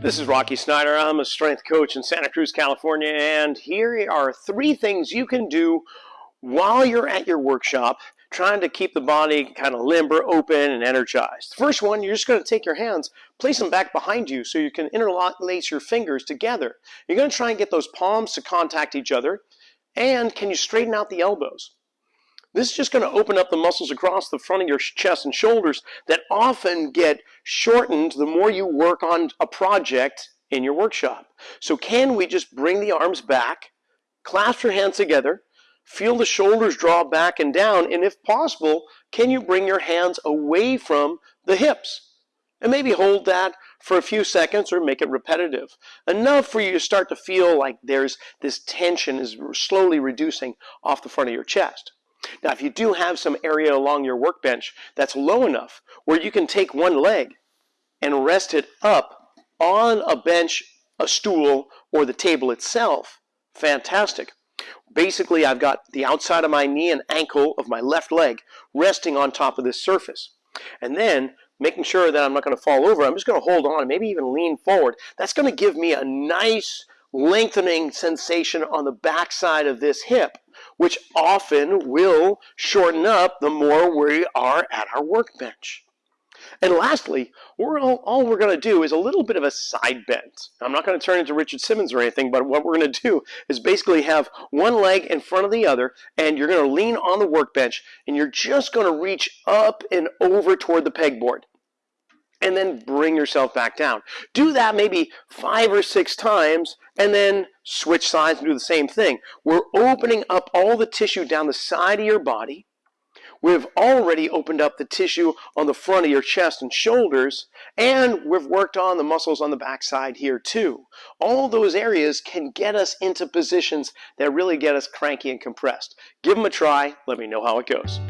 This is Rocky Snyder. I'm a strength coach in Santa Cruz, California, and here are three things you can do while you're at your workshop trying to keep the body kind of limber, open, and energized. First one, you're just going to take your hands, place them back behind you so you can interlace your fingers together. You're going to try and get those palms to contact each other, and can you straighten out the elbows? This is just going to open up the muscles across the front of your chest and shoulders that often get shortened the more you work on a project in your workshop. So can we just bring the arms back, clasp your hands together, feel the shoulders draw back and down, and if possible, can you bring your hands away from the hips? And maybe hold that for a few seconds or make it repetitive. Enough for you to start to feel like there's this tension is slowly reducing off the front of your chest. Now, if you do have some area along your workbench that's low enough where you can take one leg and rest it up on a bench, a stool, or the table itself, fantastic. Basically, I've got the outside of my knee and ankle of my left leg resting on top of this surface. And then making sure that I'm not going to fall over, I'm just going to hold on, maybe even lean forward. That's going to give me a nice lengthening sensation on the backside of this hip which often will shorten up the more we are at our workbench. And lastly, we're all, all we're going to do is a little bit of a side bend. I'm not going to turn into Richard Simmons or anything, but what we're going to do is basically have one leg in front of the other, and you're going to lean on the workbench, and you're just going to reach up and over toward the pegboard and then bring yourself back down. Do that maybe five or six times and then switch sides and do the same thing. We're opening up all the tissue down the side of your body. We've already opened up the tissue on the front of your chest and shoulders, and we've worked on the muscles on the backside here too. All those areas can get us into positions that really get us cranky and compressed. Give them a try. Let me know how it goes.